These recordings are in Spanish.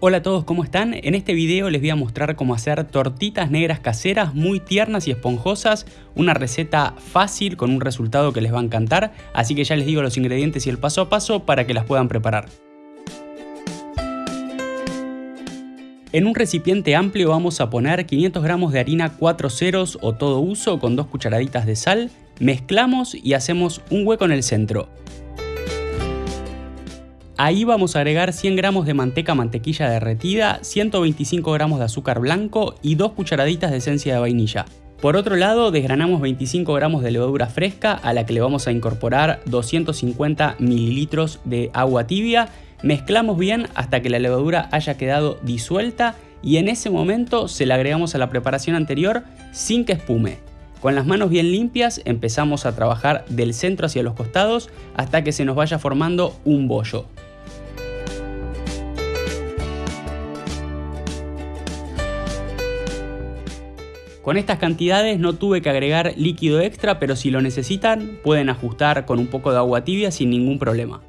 Hola a todos, ¿cómo están? En este video les voy a mostrar cómo hacer tortitas negras caseras muy tiernas y esponjosas, una receta fácil con un resultado que les va a encantar, así que ya les digo los ingredientes y el paso a paso para que las puedan preparar. En un recipiente amplio vamos a poner 500 gramos de harina 4 ceros o todo uso con dos cucharaditas de sal, mezclamos y hacemos un hueco en el centro. Ahí vamos a agregar 100 gramos de manteca mantequilla derretida, 125 gramos de azúcar blanco y 2 cucharaditas de esencia de vainilla. Por otro lado, desgranamos 25 gramos de levadura fresca a la que le vamos a incorporar 250 mililitros de agua tibia. Mezclamos bien hasta que la levadura haya quedado disuelta y en ese momento se la agregamos a la preparación anterior sin que espume. Con las manos bien limpias empezamos a trabajar del centro hacia los costados hasta que se nos vaya formando un bollo. Con estas cantidades no tuve que agregar líquido extra, pero si lo necesitan pueden ajustar con un poco de agua tibia sin ningún problema.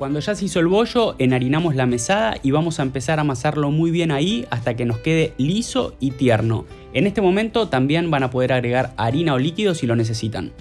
Cuando ya se hizo el bollo, enharinamos la mesada y vamos a empezar a amasarlo muy bien ahí hasta que nos quede liso y tierno. En este momento también van a poder agregar harina o líquido si lo necesitan.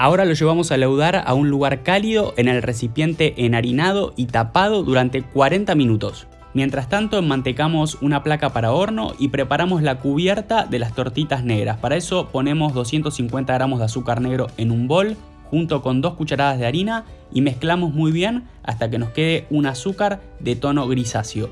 Ahora lo llevamos a leudar a un lugar cálido en el recipiente enharinado y tapado durante 40 minutos. Mientras tanto enmantecamos una placa para horno y preparamos la cubierta de las tortitas negras. Para eso ponemos 250 gramos de azúcar negro en un bol junto con dos cucharadas de harina y mezclamos muy bien hasta que nos quede un azúcar de tono grisáceo.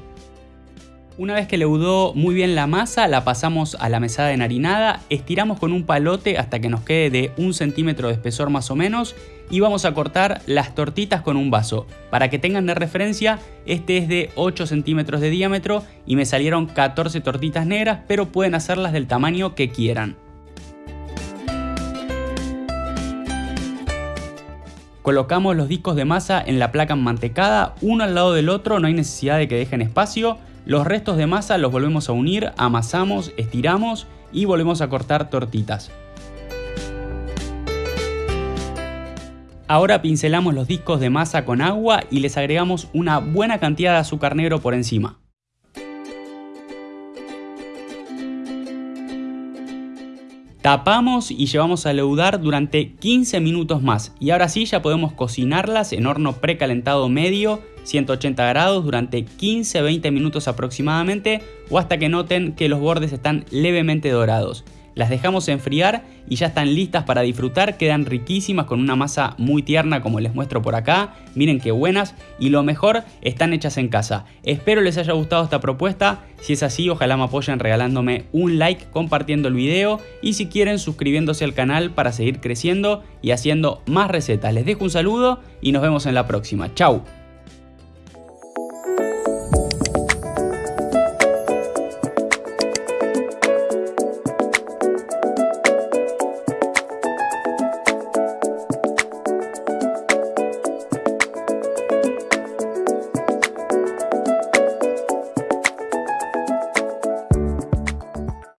Una vez que leudó muy bien la masa, la pasamos a la mesada enharinada, estiramos con un palote hasta que nos quede de un centímetro de espesor más o menos y vamos a cortar las tortitas con un vaso. Para que tengan de referencia, este es de 8 centímetros de diámetro y me salieron 14 tortitas negras, pero pueden hacerlas del tamaño que quieran. Colocamos los discos de masa en la placa mantecada, uno al lado del otro, no hay necesidad de que dejen espacio. Los restos de masa los volvemos a unir, amasamos, estiramos y volvemos a cortar tortitas. Ahora pincelamos los discos de masa con agua y les agregamos una buena cantidad de azúcar negro por encima. Tapamos y llevamos a leudar durante 15 minutos más y ahora sí ya podemos cocinarlas en horno precalentado medio 180 grados durante 15-20 minutos aproximadamente o hasta que noten que los bordes están levemente dorados. Las dejamos enfriar y ya están listas para disfrutar, quedan riquísimas con una masa muy tierna como les muestro por acá, miren qué buenas y lo mejor están hechas en casa. Espero les haya gustado esta propuesta, si es así ojalá me apoyen regalándome un like, compartiendo el video y si quieren suscribiéndose al canal para seguir creciendo y haciendo más recetas. Les dejo un saludo y nos vemos en la próxima, chau.